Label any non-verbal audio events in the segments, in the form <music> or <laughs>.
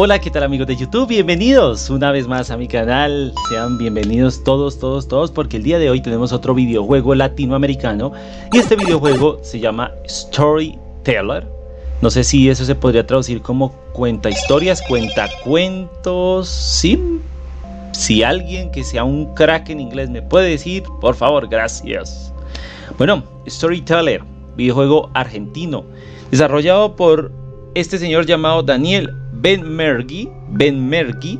Hola, ¿qué tal amigos de YouTube? Bienvenidos una vez más a mi canal. Sean bienvenidos todos, todos, todos, porque el día de hoy tenemos otro videojuego latinoamericano y este videojuego se llama Storyteller. No sé si eso se podría traducir como cuenta historias, cuenta cuentos, ¿sí? Si alguien que sea un crack en inglés me puede decir, por favor, gracias. Bueno, Storyteller, videojuego argentino, desarrollado por este señor llamado Daniel Ben Mergi, Ben Mergi,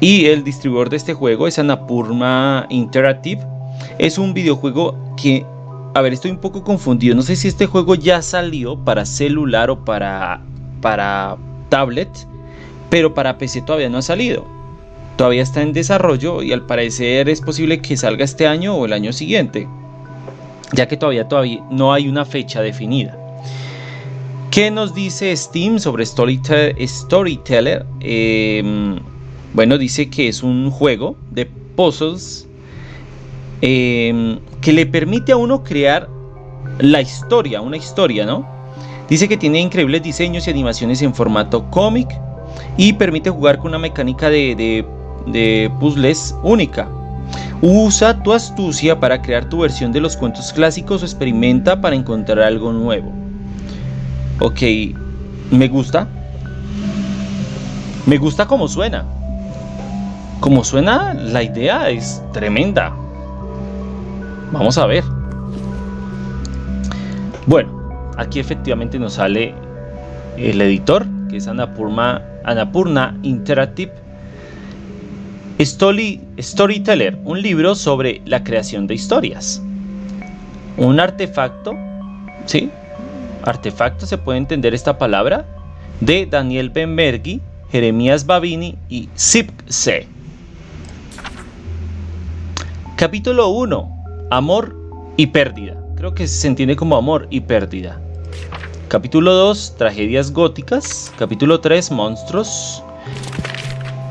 y el distribuidor de este juego es Anapurna Interactive. Es un videojuego que, a ver, estoy un poco confundido. No sé si este juego ya salió para celular o para, para tablet, pero para PC todavía no ha salido. Todavía está en desarrollo y al parecer es posible que salga este año o el año siguiente, ya que todavía, todavía no hay una fecha definida. ¿Qué nos dice Steam sobre Storyteller? Em, bueno, dice que es un juego de puzzles em, que le permite a uno crear la historia, una historia, ¿no? Dice que tiene increíbles diseños y animaciones en formato cómic y permite jugar con una mecánica de, de puzzles única. Usa tu astucia para crear tu versión de los cuentos clásicos o experimenta para encontrar algo nuevo. Ok, me gusta. Me gusta como suena. Como suena, la idea es tremenda. Vamos a ver. Bueno, aquí efectivamente nos sale el editor, que es Anapurna, Anapurna Interactive. Story, Storyteller, un libro sobre la creación de historias. Un artefacto, ¿sí? Artefacto se puede entender esta palabra, de Daniel Benbergi, Jeremías Babini y Zipse. Capítulo 1. Amor y pérdida. Creo que se entiende como amor y pérdida. Capítulo 2. Tragedias góticas. Capítulo 3. Monstruos.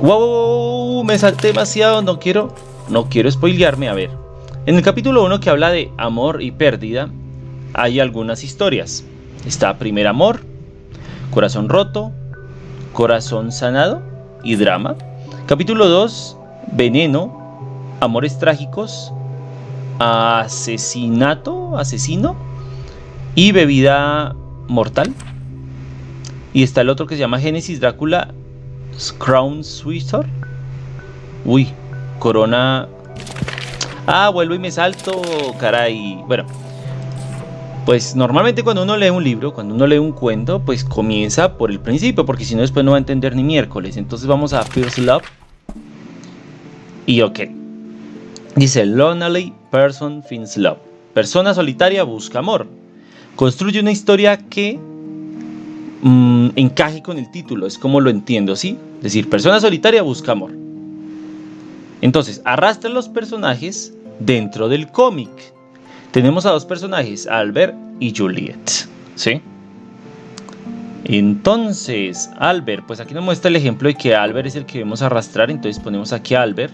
Wow, me salté demasiado. No quiero, no quiero spoilearme. A ver. En el capítulo 1 que habla de amor y pérdida, hay algunas historias. Está Primer Amor, Corazón Roto, Corazón Sanado y Drama. Capítulo 2, Veneno, Amores Trágicos, Asesinato, Asesino y Bebida Mortal. Y está el otro que se llama Génesis Drácula, Crown Swisher. Uy, Corona. Ah, vuelvo y me salto, caray. Bueno, pues normalmente cuando uno lee un libro, cuando uno lee un cuento, pues comienza por el principio, porque si no después no va a entender ni miércoles. Entonces vamos a First Love. Y ok. Dice, Lonely Person Finds Love. Persona solitaria busca amor. Construye una historia que mm, encaje con el título, es como lo entiendo, ¿sí? Es decir, persona solitaria busca amor. Entonces, arrastra los personajes dentro del cómic tenemos a dos personajes, Albert y Juliet, ¿sí? Entonces, Albert, pues aquí nos muestra el ejemplo de que Albert es el que debemos arrastrar, entonces ponemos aquí a Albert,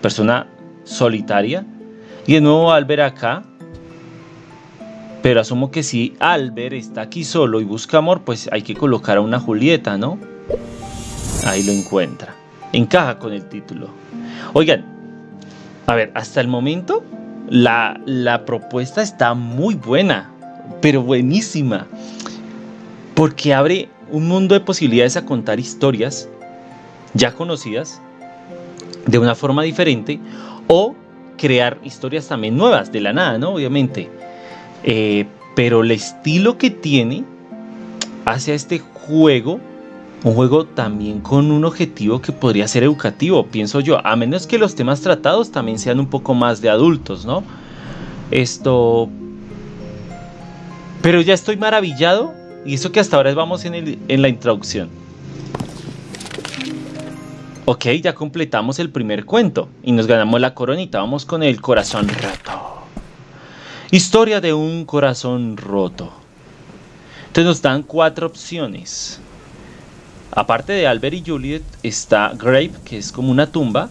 persona solitaria, y de nuevo Albert acá, pero asumo que si Albert está aquí solo y busca amor, pues hay que colocar a una Julieta, ¿no? Ahí lo encuentra. Encaja con el título. Oigan, a ver, hasta el momento la, propuesta está muy buena, pero buenísima, porque abre un mundo de posibilidades a contar historias ya conocidas de una forma diferente o crear historias también nuevas de la nada, ¿no? Obviamente. Eh, pero el estilo que tiene hacia este juego un juego también con un objetivo que podría ser educativo, pienso yo, a menos que los temas tratados también sean un poco más de adultos, ¿no? Esto... Pero ya estoy maravillado y eso que hasta ahora vamos en, en la introducción. Ok, ya completamos el primer cuento y nos ganamos la coronita. Vamos con el corazón roto. Historia de un corazón roto. Entonces nos dan cuatro opciones. Aparte de Albert y Juliet está Grave, que es como una tumba.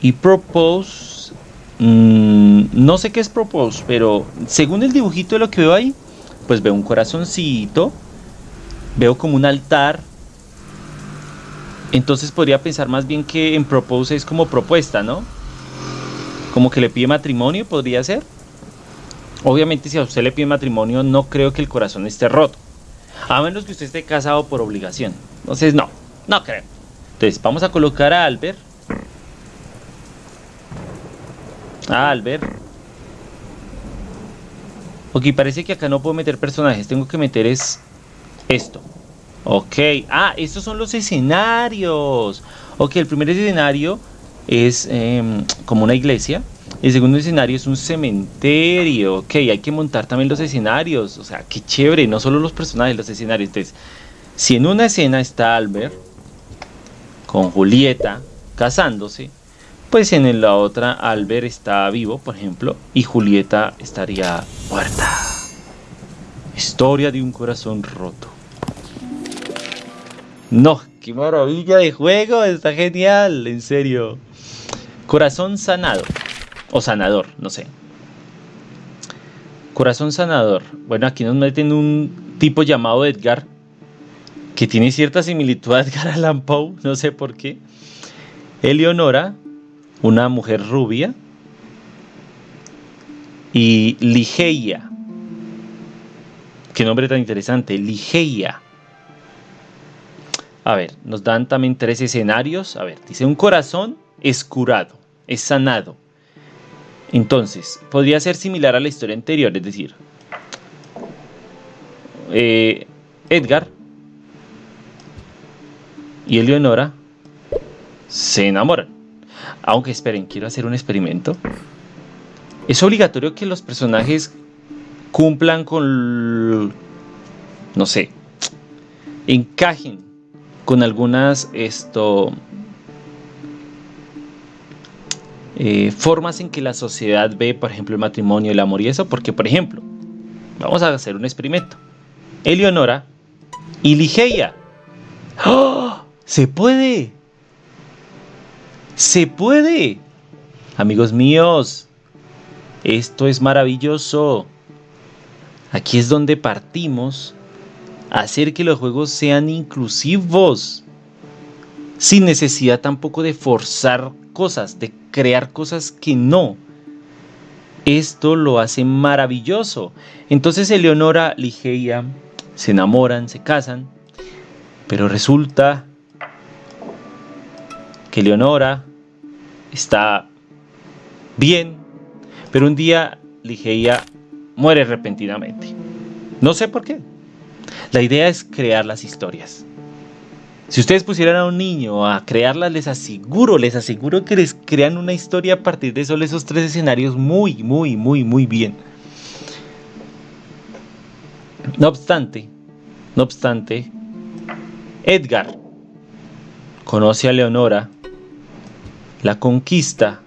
Y Propose, mm, no sé qué es Propose, pero según el dibujito de lo que veo ahí, pues veo un corazoncito, veo como un altar Entonces podría pensar más bien que en propose es como propuesta, ¿no? Como que le pide matrimonio, podría ser. Obviamente si a usted le pide matrimonio no creo que el corazón esté roto. A menos que usted esté casado por obligación. Entonces no, no creo. Entonces vamos a colocar a Albert. A Albert. Ok, parece que acá no puedo meter personajes. Tengo que meter es esto. Ok. Ah, estos son los escenarios. Ok, el primer escenario es em, como una iglesia. El segundo escenario es un cementerio. Ok, hay que montar también los escenarios. O sea, qué chévere. No solo los personajes, los escenarios. Entonces, si en una escena está Albert con Julieta casándose, pues en la otra Albert está vivo, por ejemplo, y Julieta estaría muerta. Historia de un corazón roto. No, qué maravilla de juego, está genial, en serio. Corazón sanado, o sanador, no sé. Corazón sanador. Bueno, aquí nos meten un tipo llamado Edgar, que tiene cierta similitud a Edgar Allan Poe, no sé por qué. Eleonora, una mujer rubia. Y Ligeia. Qué nombre tan interesante, Ligeia a ver, nos dan también tres escenarios. A ver, dice un corazón es curado, es sanado. Entonces, podría ser similar a la historia anterior, es decir, eh, Edgar y Eleonora se enamoran. Aunque esperen, quiero hacer un experimento. Es obligatorio que los personajes cumplan con, no sé, encajen con algunas esto, eh, formas en que la sociedad ve, por ejemplo, el matrimonio, el amor y eso, porque, por ejemplo, vamos a hacer un experimento. Eleonora y Ligeia. ¡Oh! ¡Se puede! ¡Se puede! Amigos míos, esto es maravilloso. Aquí es donde partimos hacer que los juegos sean inclusivos, sin necesidad tampoco de forzar cosas, de crear cosas que no. Esto lo hace maravilloso. Entonces Eleonora, Ligeia se enamoran, se casan, pero resulta que Leonora está bien, pero un día Ligeia muere repentinamente. No sé por qué. La idea es crear las historias. Si ustedes pusieran a un niño a crearlas, les aseguro, les aseguro que les crean una historia a partir de solo esos tres escenarios muy, muy, muy, muy bien. No obstante, no obstante, Edgar conoce a Leonora, la conquista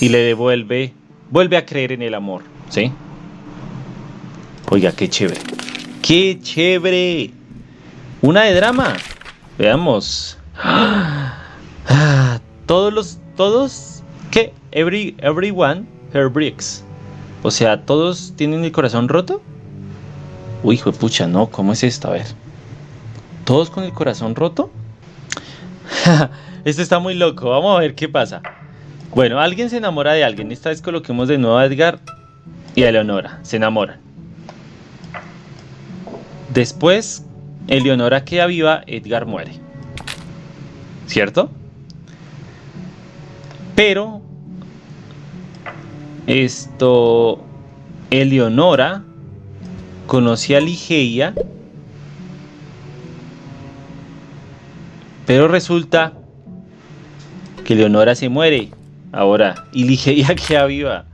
y le devuelve, vuelve a creer en el amor, ¿sí? Oiga, qué chévere. ¡Qué chévere! Una de drama. Veamos. <gasps> Ah, todos los. Todos. ¿Qué? Every, everyone her bricks. O sea, ¿todos tienen el corazón roto? Uy, hijo de pucha, no. ¿Cómo es esto? A ver. ¿Todos con el corazón roto? <laughs> esto está muy loco. Vamos a ver qué pasa. Bueno, alguien se enamora de alguien. Esta vez coloquemos de nuevo a Edgar y a Leonora. Se enamoran. Después, Eleonora queda viva, Edgar muere. ¿Cierto? Pero esto Eleonora conoce a Ligeia, pero resulta que Leonora se muere ahora y Ligeia <laughs> queda viva.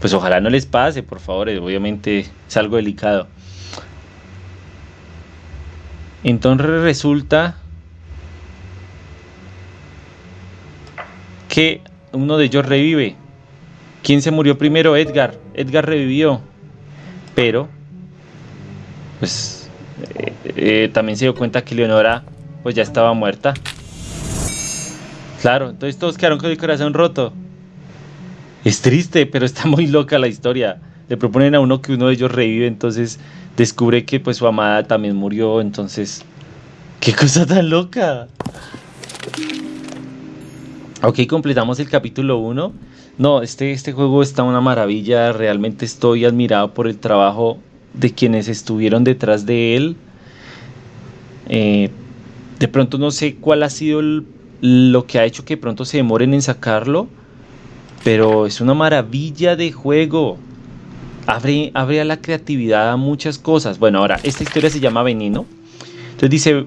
Pues ojalá no les pase, por favor, obviamente es algo delicado. Entonces resulta que uno de ellos revive. ¿Quién se murió primero? Edgar. Edgar revivió. Pero, pues, eh, eh, también se dio cuenta que Leonora, pues ya estaba muerta. Claro, entonces todos quedaron con el corazón roto. Es triste, pero está muy loca la historia. Le proponen a uno que uno de ellos revive, entonces descubre que pues su amada también murió, entonces ¡Qué cosa tan loca! Ok, completamos el capítulo 1. No, este, este juego está una maravilla. Realmente estoy admirado por el trabajo de quienes estuvieron detrás de él. Eh, de pronto no sé cuál ha sido lo que ha hecho que pronto se demoren en sacarlo. Pero es una maravilla de juego. Abre, a la creatividad a muchas cosas. Bueno, ahora, esta historia se llama Veneno. Entonces dice,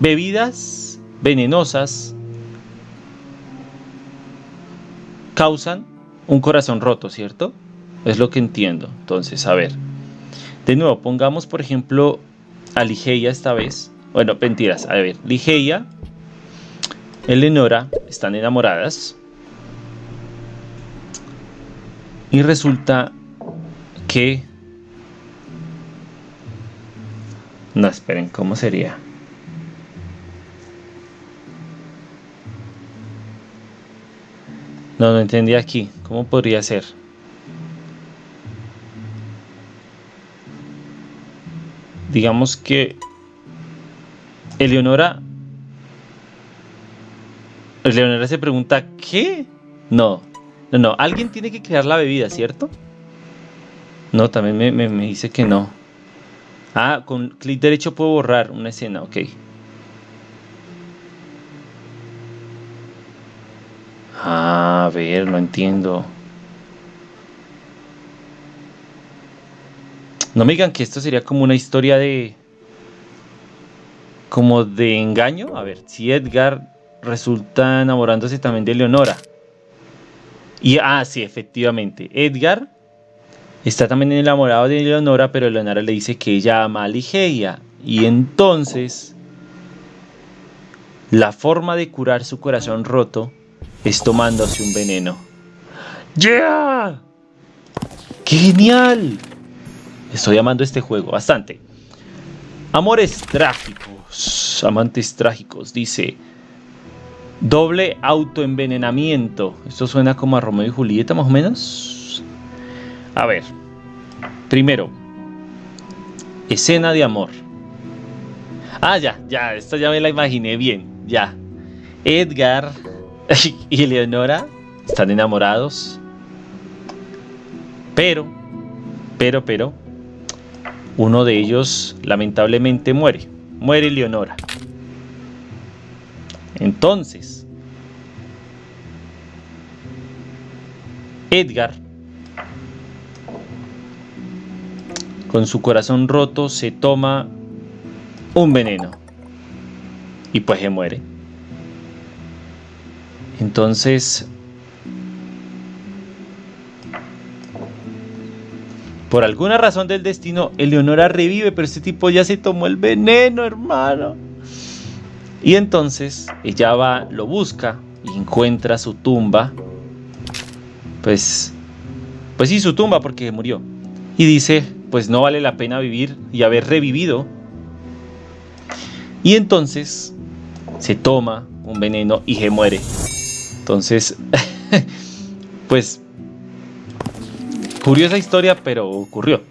bebidas venenosas causan un corazón roto, ¿cierto? Es lo que entiendo. Entonces, a ver. De nuevo, pongamos por ejemplo a Ligeia esta vez. Bueno, mentiras. A ver, Ligeia, Eleonora están enamoradas. Y resulta No, esperen, ¿cómo sería? No, no entendí aquí. ¿Cómo podría ser? Digamos que Eleonora Eleonora se pregunta ¿qué? No, no, no, alguien tiene que crear la bebida, ¿cierto? No, también me, dice que no. Ah, con clic derecho puedo borrar una escena, ok. A ver, no entiendo. No me digan que esto sería como una historia de... Como de engaño. A ver, si Edgar resulta enamorándose también de Leonora. Y, ah, sí, efectivamente. Edgar está también enamorado de Leonora, pero Leonora le dice que ella ama a Ligeia. Y entonces, la forma de curar su corazón roto es tomándose un veneno. ¡Yeah! ¡Qué genial! Estoy amando este juego bastante. Amores trágicos, amantes trágicos, dice. Doble autoenvenenamiento. Esto suena como a Romeo y Julieta, más o menos. A ver. Primero. Escena de amor. Ah, ya, ya, esta ya me la imaginé bien. Ya. Edgar <laughs> y Eleonora están enamorados. Pero, pero, pero, uno de ellos lamentablemente muere. Muere Leonora. Entonces, Edgar, con su corazón roto, se toma un veneno y pues se muere. Entonces, por alguna razón del destino, Eleonora revive, pero este tipo ya se tomó el veneno, hermano. Y entonces ella va, lo busca y encuentra su tumba. Pues, pues sí, su tumba porque murió. Y dice, pues no vale la pena vivir y haber revivido. Y entonces se toma un veneno y se muere. Entonces, <laughs> pues, curiosa historia, pero ocurrió.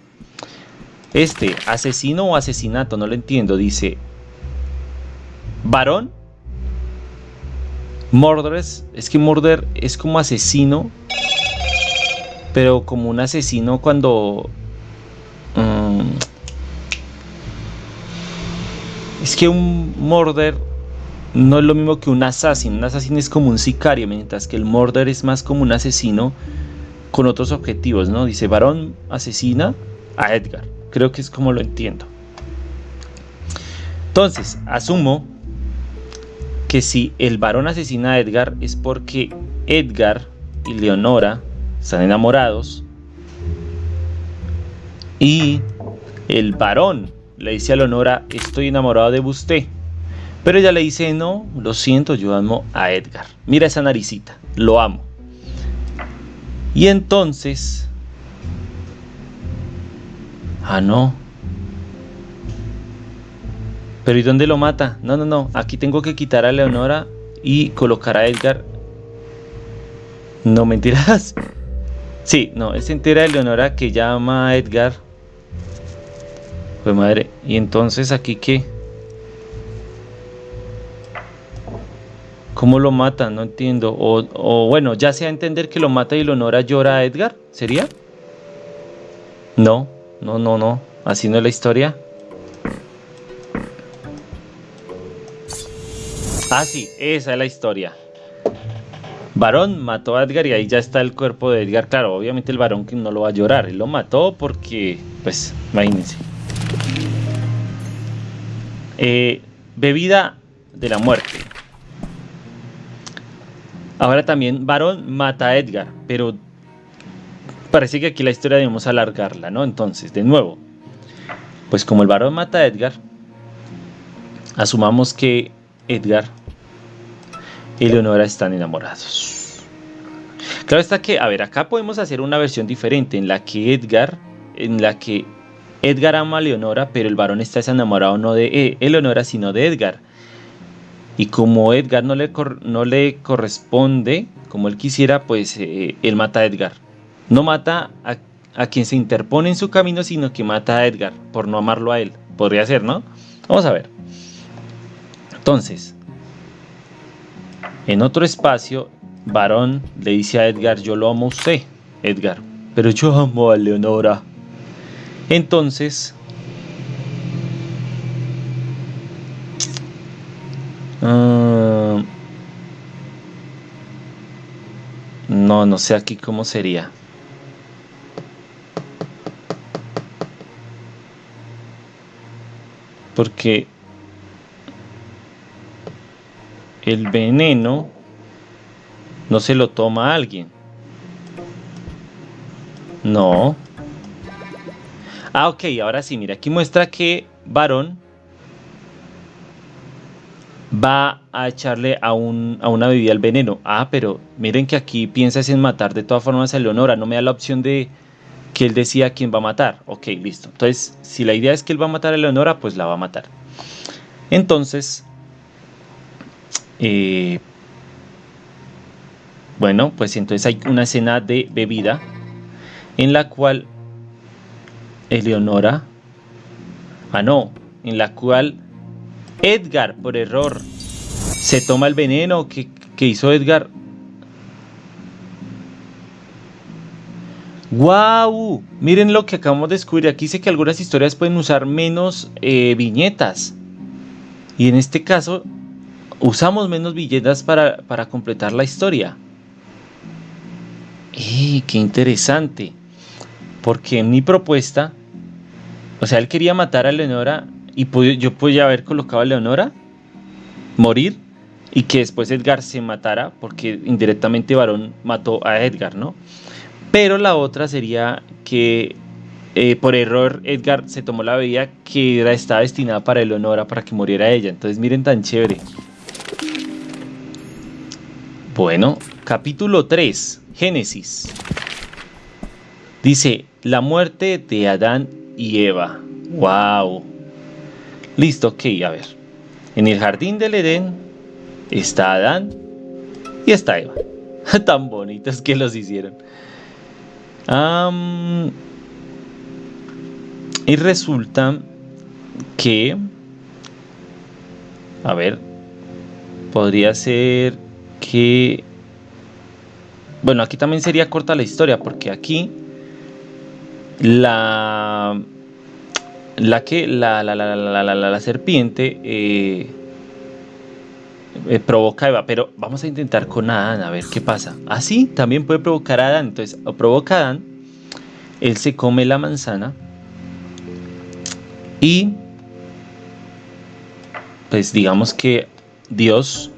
Este, asesino o asesinato, no lo entiendo, dice, varón, Mordres, es que Murder es como asesino, pero como un asesino cuando... Mm, es que un Murder no es lo mismo que un asesino. Un asesino es como un sicario, mientras que el murder es más como un asesino con otros objetivos, ¿no? Dice, varón asesina a Edgar. Creo que es como lo entiendo. Entonces, asumo que si el varón asesina a Edgar es porque Edgar y Leonora están enamorados y el varón le dice a Leonora, estoy enamorado de usted. Pero ella le dice, no, lo siento, yo amo a Edgar. Mira esa naricita, lo amo. Y entonces... Ah, no. Pero ¿y dónde lo mata? No, no, no. Aquí tengo que quitar a Leonora y colocar a Edgar. No, mentiras. <laughs> Sí, no, es entera de Leonora que llama a Edgar. Pues madre. Y entonces aquí qué? ¿Cómo lo mata? No entiendo. O, bueno, ya sea entender que lo mata y Leonora llora a Edgar. ¿Sería? No, no, no, no. Así no es la historia. Ah, sí, esa es la historia. Varón mató a Edgar y ahí ya está el cuerpo de Edgar. Claro, obviamente el varón que no lo va a llorar. Él lo mató porque, pues, imagínense. Eh, bebida de la muerte. Ahora también Varón mata a Edgar, pero parece que aquí la historia debemos alargarla, ¿no? Entonces, de nuevo, pues como el varón mata a Edgar, asumamos que Edgar y Leonora están enamorados. Claro está que, a ver, acá podemos hacer una versión diferente en la que Edgar, en la que Edgar ama a Leonora, pero el varón está enamorado no de eh, Eleonora, sino de Edgar. Y como Edgar no le, no le corresponde como él quisiera, pues eh, él mata a Edgar. No mata a, a, quien se interpone en su camino, sino que mata a Edgar por no amarlo a él. Podría ser, ¿no? Vamos a ver. Entonces, en otro espacio, Varón le dice a Edgar, yo lo amo a usted, Edgar, pero yo amo a Leonora. Entonces, uh, no, no sé aquí cómo sería. Porque el veneno no se lo toma alguien. No. Ah, ok, ahora sí, mira, aquí muestra que varón va a echarle a, un, a una bebida el veneno. Ah, pero miren que aquí piensas en matar de todas formas a Leonora, no me da la opción de que él decía quién va a matar. Ok, listo. Entonces, si la idea es que él va a matar a Leonora, pues la va a matar. Entonces, eh, bueno, pues entonces hay una escena de bebida en la cual Eleonora, ah no, en la cual Edgar por error se toma el veneno que, hizo Edgar. ¡Wow! Miren lo que acabamos de descubrir. Aquí dice que algunas historias pueden usar menos eh, viñetas. Y en este caso, usamos menos viñetas para, para completar la historia. ¡Eh! ¡Qué interesante! Porque en mi propuesta, o sea, él quería matar a Leonora y yo podía haber colocado a Leonora, morir, y que después Edgar se matara, porque indirectamente Varón mató a Edgar, ¿no? Pero la otra sería que eh, por error Edgar se tomó la bebida que era, estaba destinada para Eleonora para que muriera ella. Entonces miren tan chévere. Bueno, capítulo 3, Génesis. Dice, la muerte de Adán y Eva. ¡Wow! Listo, ok, a ver. En el jardín del Edén está Adán y está Eva. <laughs> Tan bonitos que los hicieron. y resulta que... A ver. Podría ser que... Bueno, aquí también sería corta la historia porque aquí la la que la, la, la, serpiente eh, eh, provoca a Eva, pero vamos a intentar con Adán a ver qué pasa. Así también puede provocar a Adán. Entonces, provoca a Adán, él se come la manzana y pues digamos que Dios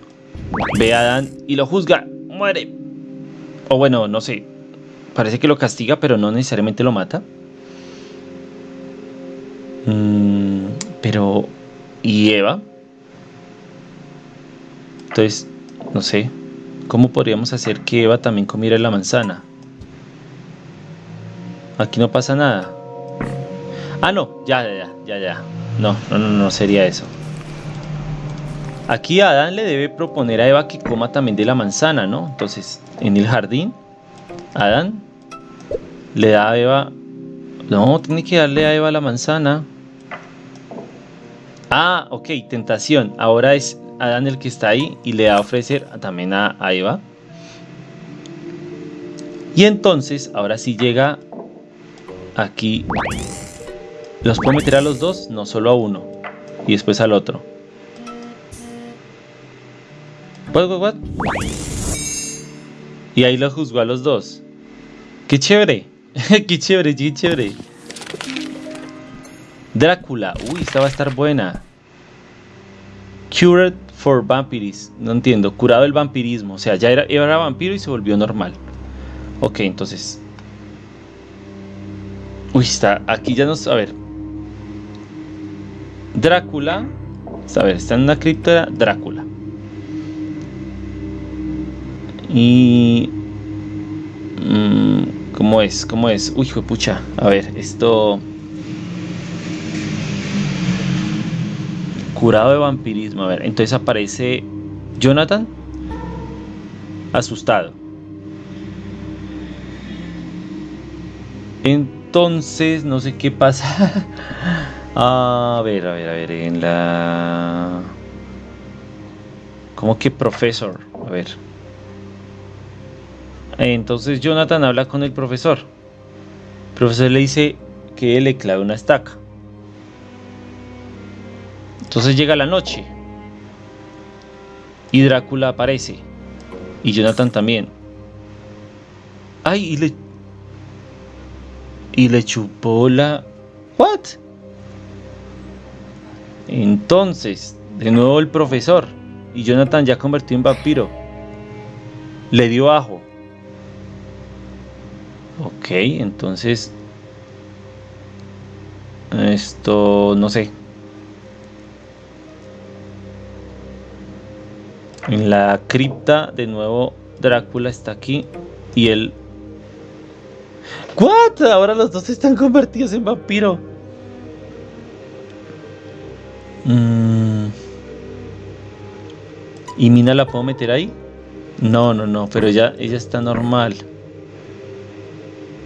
ve a Adán y lo juzga, muere. O bueno, no sé, parece que lo castiga, pero no necesariamente lo mata. Mm, pero, ¿y Eva? Entonces, no sé, ¿cómo podríamos hacer que Eva también comiera la manzana? Aquí no pasa nada. Ah, no, ya, ya, ya, ya. No, no, no, no sería eso. Aquí Adán le debe proponer a Eva que coma también de la manzana, ¿no? Entonces, en el jardín, Adán le da a Eva... No, tiene que darle a Eva la manzana. Ah, ok, tentación. Ahora es Adán el que está ahí y le va a ofrecer también a, a Eva. Y entonces, ahora sí llega aquí. ¿Los puedo meter a los dos? No, solo a uno. Y después al otro. What, what, what? Y ahí lo juzgó a los dos. ¡Qué chévere! <laughs> ¡Qué chévere, qué chévere! Drácula. Uy, esta va a estar buena. Cured for Vampiris. No entiendo. Curado el vampirismo. O sea, ya era, era vampiro y se volvió normal. Ok, entonces. Uy, está. Aquí ya nos. A ver. Drácula. A ver, está en una cripta Drácula. Y... Mmm, ¿Cómo es? ¿Cómo es? Uy, hijo pucha. A ver, esto... Curado de vampirismo. A ver, entonces aparece Jonathan asustado. Entonces, no sé qué pasa. <laughs> a ver, a ver, a ver, en la... ¿Cómo que profesor? A ver. Entonces Jonathan habla con el profesor. El profesor le dice que él le clave una estaca. Entonces llega la noche. Y Drácula aparece. Y Jonathan también. Ay, y le. Y le chupó la. ¿What? Entonces, de nuevo el profesor. Y Jonathan ya convertido en vampiro. Le dio ajo. Ok, entonces... Esto, no sé. En la cripta, de nuevo, Drácula está aquí. Y él... ¿What? Ahora los dos están convertidos en vampiro. Mm. ¿Y Mina la puedo meter ahí? No, no, no, pero ya ella está normal.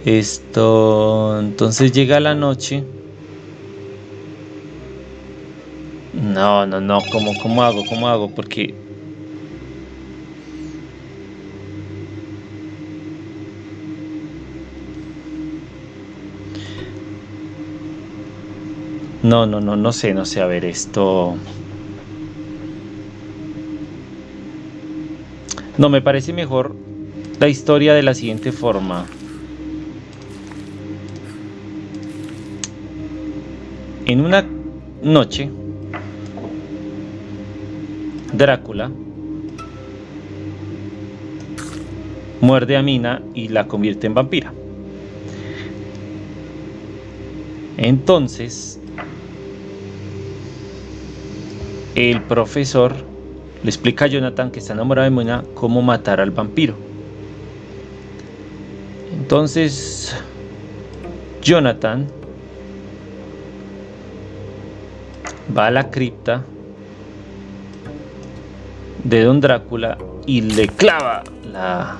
Esto, entonces llega la noche. No, no, no, ¿cómo, cómo hago? ¿Cómo hago? Porque... No, no, no, no sé, no sé, a ver, esto... No, me parece mejor la historia de la siguiente forma. En una noche, Drácula muerde a Mina y la convierte en vampira. Entonces, el profesor le explica a Jonathan que está enamorado de Mina cómo matar al vampiro. Entonces, Jonathan va a la cripta de Don Drácula y le clava la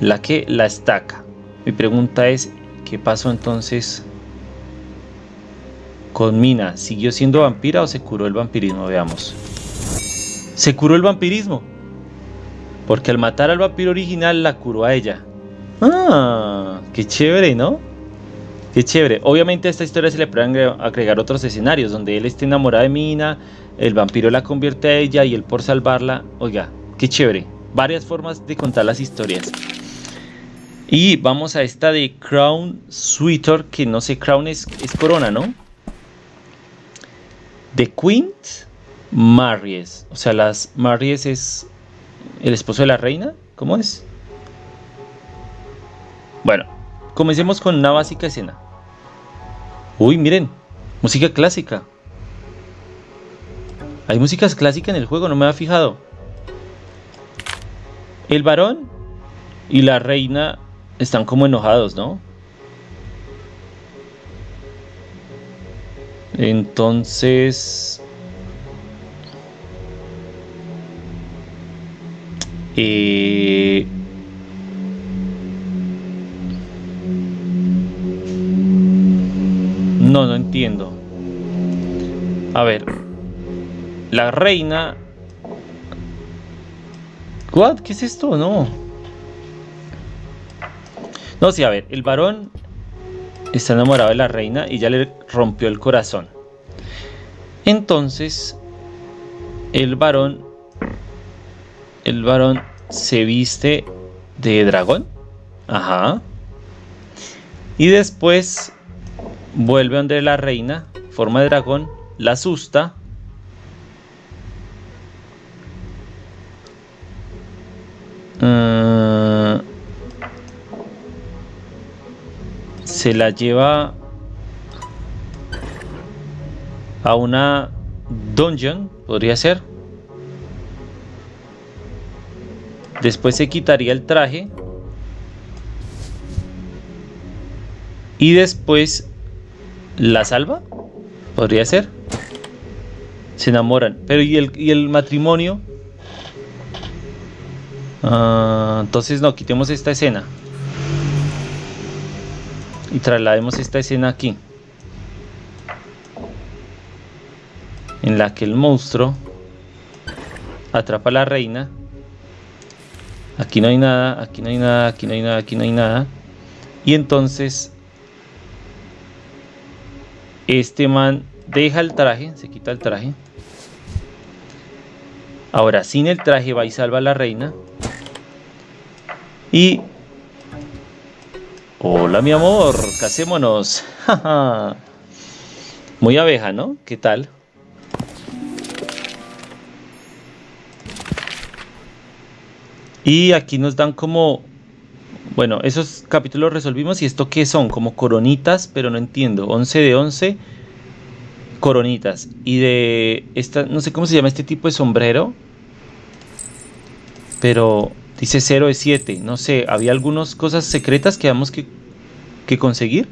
la que la estaca. Mi pregunta es ¿qué pasó entonces con Mina? ¿Siguió siendo vampira o se curó el vampirismo? Veamos. Se curó el vampirismo. Porque al matar al vampiro original la curó a ella. Ah, qué chévere, ¿no? Qué chévere. Obviamente a esta historia se le pueden agregar otros escenarios donde él esté enamorado de Mina, el vampiro la convierte a ella y él por salvarla. Oiga, qué chévere. Varias formas de contar las historias. Y vamos a esta de Crown Sweeter, que no sé, Crown es, es corona, ¿no? The Queen Maries. O sea, las Maries es el esposo de la reina. ¿Cómo es? Bueno, Comencemos con una básica escena. Uy, miren, música clásica. Hay músicas clásicas en el juego, no me había fijado. El varón y la reina están como enojados, ¿no? Entonces... Eh, No, no entiendo. A ver. la reina... ¿Qué es esto? No. No, sí, a ver, el varón está enamorado de la reina y ya le rompió el corazón. Entonces, el varón, el varón se viste de dragón. Ajá. Y después vuelve donde la reina, forma de dragón, la asusta. Ah, se la lleva a una dungeon, podría ser. Después se quitaría el traje. Y después la salva. Podría ser. Se enamoran. Pero ¿y el, y el matrimonio? Ah, entonces no, quitemos esta escena. Y traslademos esta escena aquí. En la que el monstruo atrapa a la reina. Aquí no hay nada, aquí no hay nada, aquí no hay nada, aquí no hay nada. Y entonces este man deja el traje, se quita el traje. Ahora sin el traje va y salva a la reina. Y... Hola mi amor, casémonos. <laughs> Muy abeja, ¿no? ¿Qué tal? Y aquí nos dan como... Bueno, esos capítulos resolvimos. ¿Y esto qué son? Como coronitas, pero no entiendo. 11 de 11 coronitas. Y de esta, no sé cómo se llama este tipo de sombrero. Pero dice 0 de 7. No sé, había algunas cosas secretas que habíamos que, que conseguir.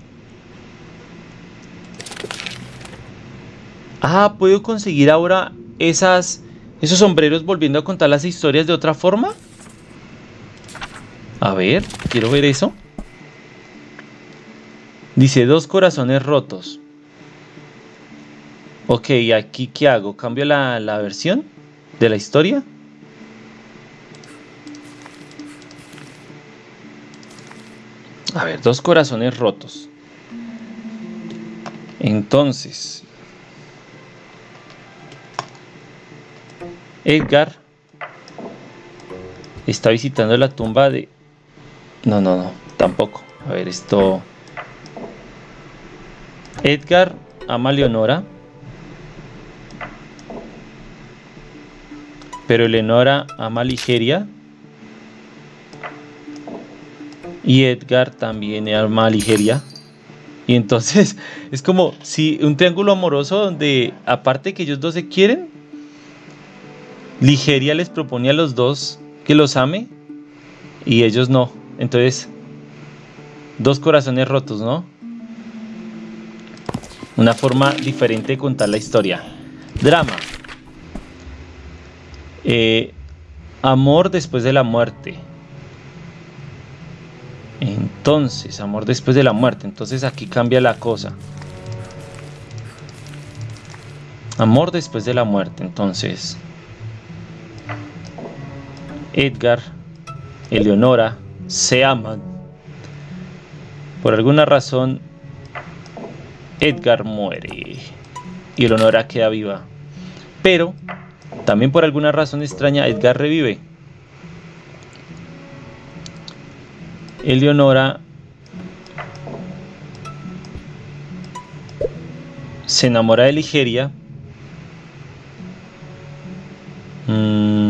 Ah, puedo conseguir ahora esas, esos sombreros volviendo a contar las historias de otra forma. A ver, quiero ver eso. Dice dos corazones rotos. Ok, aquí qué hago? ¿Cambio la, la versión de la historia? A ver, dos corazones rotos. Entonces, Edgar está visitando la tumba de... No, no, no, tampoco. A ver, esto... Edgar ama a Leonora. Pero Eleonora ama Ligeria. Y Edgar también ama Ligeria. Y entonces <laughs> es como si un triángulo amoroso donde aparte que ellos dos se quieren, Ligeria les propone a los dos que los ame y ellos no. Entonces, dos corazones rotos, ¿no? Una forma diferente de contar la historia. Drama. Eh, amor después de la muerte. Entonces, amor después de la muerte. Entonces aquí cambia la cosa. Amor después de la muerte. Entonces, Edgar, Eleonora se aman. Por alguna razón, Edgar muere y Eleonora queda viva. Pero también por alguna razón extraña, Edgar revive. Eleonora se enamora de Ligeria. Mm.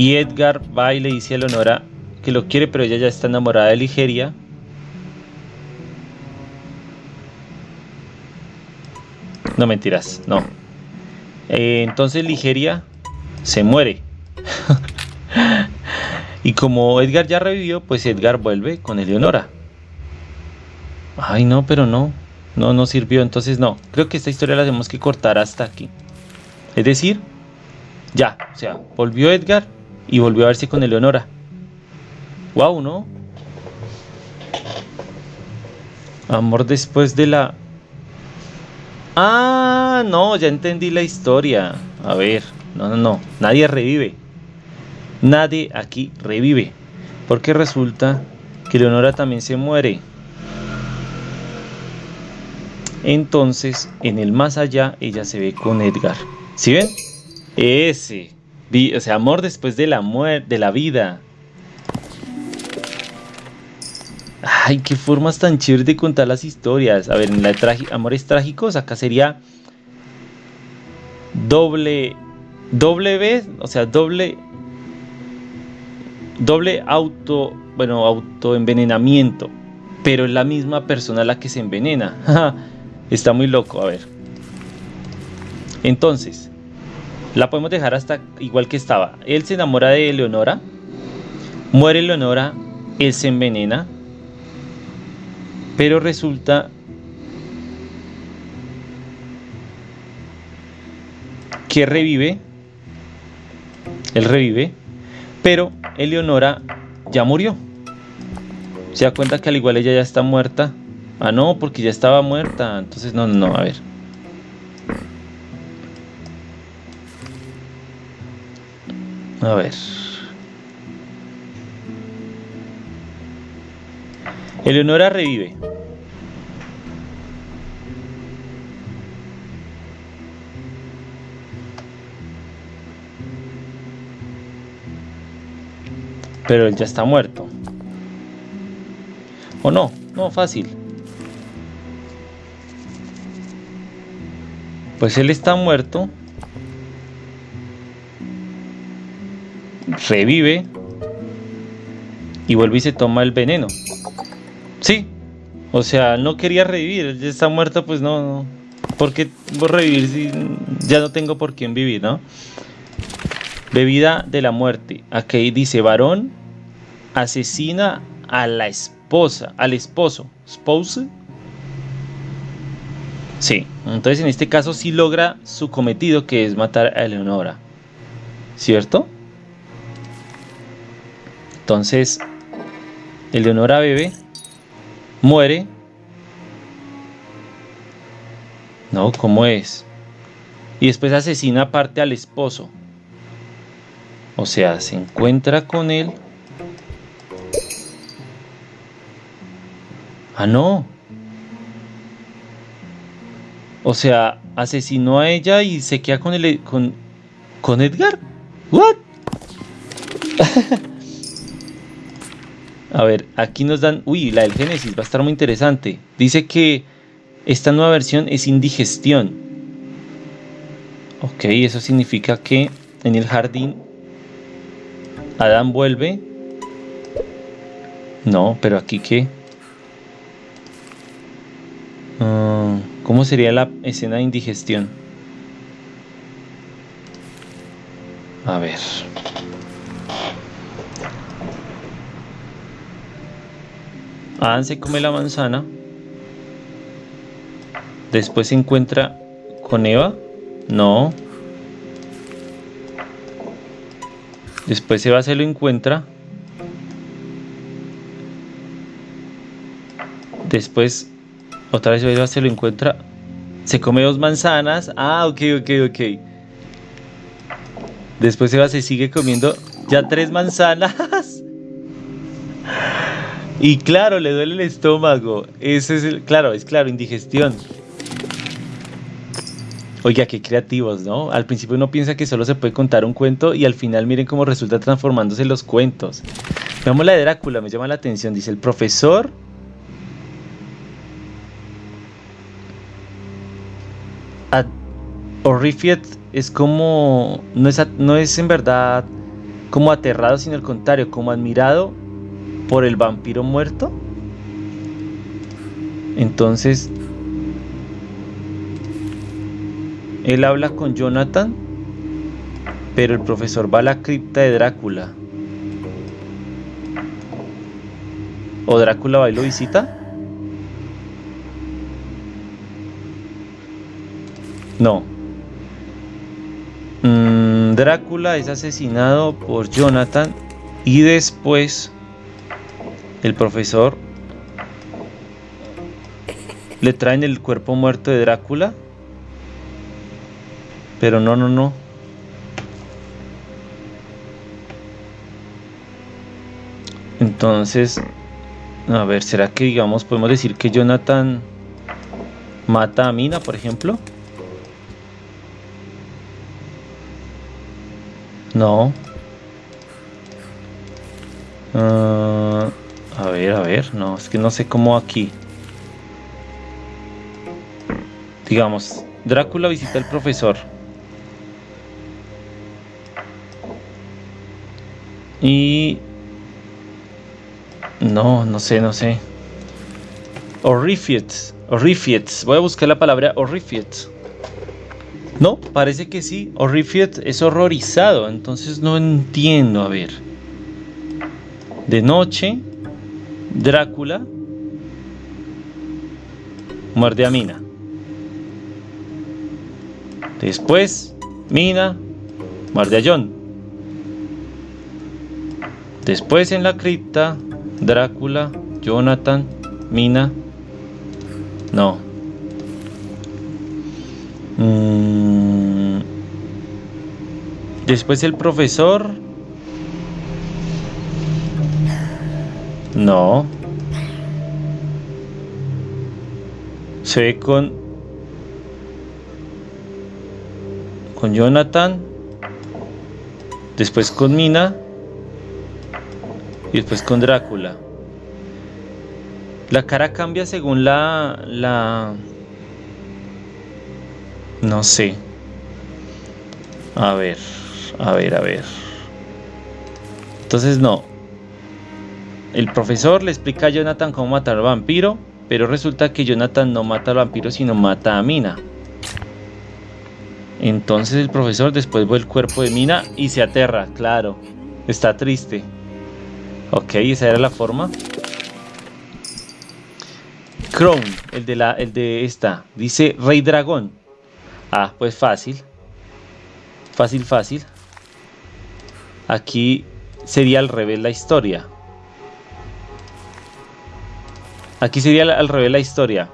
Y Edgar va y le dice a Eleonora que lo quiere, pero ella ya está enamorada de Ligeria. No mentiras, no. Eh, entonces Ligeria se muere. <laughs> y como Edgar ya revivió, pues Edgar vuelve con Eleonora. Ay, no, pero no. No, no sirvió. Entonces no. Creo que esta historia la tenemos que cortar hasta aquí. Es decir, ya. O sea, volvió Edgar y volvió a verse con Eleonora. Wow, ¿no? Amor después de la... Ah, no, ya entendí la historia. A ver, no, no, no. Nadie revive. Nadie aquí revive. Porque resulta que Leonora también se muere. Entonces, en el más allá, ella se ve con Edgar. ¿Sí ven? Ese. O sea, amor después de la muerte, de la vida. Ay, qué formas tan chéveres de contar las historias. A ver, en la Amores Trágicos, acá sería doble, doble vez, o sea, doble, doble auto, bueno, autoenvenenamiento, pero es la misma persona la que se envenena. <laughs> Está muy loco, a ver. Entonces, la podemos dejar hasta igual que estaba. Él se enamora de Leonora, muere Leonora, él se envenena, pero resulta que revive, él revive, pero Eleonora ya murió. Se da cuenta que al igual ella ya está muerta. Ah, no, porque ya estaba muerta. Entonces, no, no, a ver. A ver. Eleonora revive. Pero él ya está muerto. ¿O no? No, fácil. Pues él está muerto. Revive. Y vuelve y se toma el veneno. Sí. O sea, no quería revivir. Ya está muerto, pues no. no. ¿Por qué revivir si ya no tengo por quién vivir, no? Bebida de la muerte. Aquí dice varón asesina a la esposa, al esposo, spouse. Sí, entonces en este caso sí logra su cometido que es matar a Eleonora. ¿Cierto? Entonces, Eleonora bebe, muere. No, ¿cómo es? Y después asesina aparte al esposo. O sea, se encuentra con él Ah, no. O sea, asesinó a ella y se queda con el con, con Edgar. What? <laughs> a ver, aquí nos dan, uy, la del Génesis va a estar muy interesante. Dice que esta nueva versión es indigestión. Ok, eso significa que en el jardín Adán vuelve. No, pero aquí qué? Ah, ¿Cómo sería la escena de indigestión? A ver. Adán se come la manzana. Después se encuentra con Eva. No. Después Eva se lo encuentra. Después otra vez Eva se lo encuentra. Se come dos manzanas. Ah, ok, ok, ok. Después Eva se sigue comiendo ya tres manzanas. <laughs> Y claro, le duele el estómago. Ese es el, claro, es claro, indigestión. Oiga, qué creativos, ¿no? Al principio uno piensa que solo se puede contar un cuento y al final miren cómo resulta transformándose los cuentos. Veamos la de Drácula, me llama la atención. Dice, el profesor Horrified es como, no es, no es en verdad como aterrado, sino al contrario, como admirado por el vampiro muerto. Entonces, él habla con Jonathan, pero el profesor va a la cripta de Drácula. ¿O Drácula va y lo visita? No. Mm, Drácula es asesinado por Jonathan y después el profesor le traen el cuerpo muerto de Drácula Pero no, no, no. Entonces, a ver, ¿será que digamos podemos decir que Jonathan mata a Mina, por ejemplo? No. A a ver, no, es que no sé cómo aquí. Digamos, Drácula visita al profesor. Y... No, no sé, no sé. Horrified. Horrified. Voy a buscar la palabra horrified. No, parece que sí. Horrified es horrorizado. Entonces no entiendo. A ver. De noche. Drácula. Muerde a Mina. Después, Mina muerde a John. Después en la cripta, Drácula, Jonathan, Mina. No. Mm. Después el profesor. No. Se ve con con Jonathan, después con Mina y después con Drácula. La cara cambia según la la no sé. A ver, a ver, a ver. Entonces no. El profesor le explica a Jonathan cómo matar al vampiro, pero resulta que Jonathan no mata al vampiro, sino mata a Mina. Entonces el profesor después ve el cuerpo de Mina y se aterra, claro. Está triste. Ok, esa era la forma. Crown, el de, la, el de esta, dice Rey Dragón. Ah, pues fácil. Fácil, fácil. Aquí sería al revés la historia. Aquí sería al revés la historia.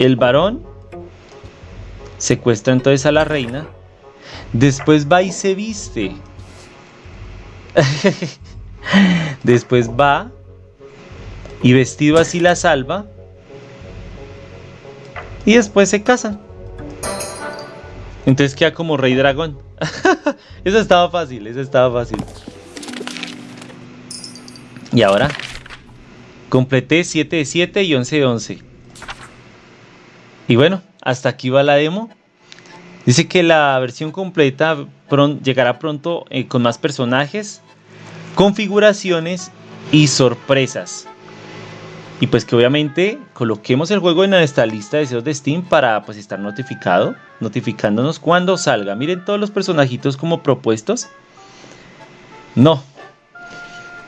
El varón secuestra entonces a la reina, después va y se viste. <laughs> después va y vestido así la salva y después se casan. Entonces queda como rey dragón. <laughs> eso estaba fácil, eso estaba fácil. Y ahora completé 7 de 7 y 11 de 11. Y bueno, hasta aquí va la demo. Dice que la versión completa llegará pronto eh, con más personajes, configuraciones y sorpresas. Y pues que obviamente coloquemos el juego en esta lista de deseos de Steam para pues estar notificado, notificándonos cuando salga. Miren todos los personajitos como propuestos. No.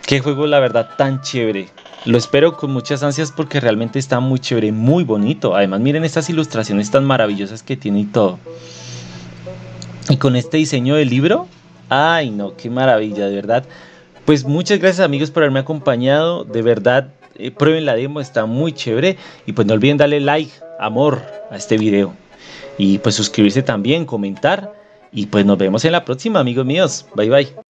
Qué juego la verdad tan chévere. Lo espero con muchas ansias porque realmente está muy chévere, muy bonito. Además, miren estas ilustraciones tan maravillosas que tiene y todo. Y con este diseño del libro, ay no, qué maravilla, de verdad. Pues muchas gracias amigos por haberme acompañado, de verdad, eh, prueben la demo, está muy chévere. Y pues no olviden darle like, amor a este video. Y pues suscribirse también, comentar. Y pues nos vemos en la próxima amigos míos. Bye bye.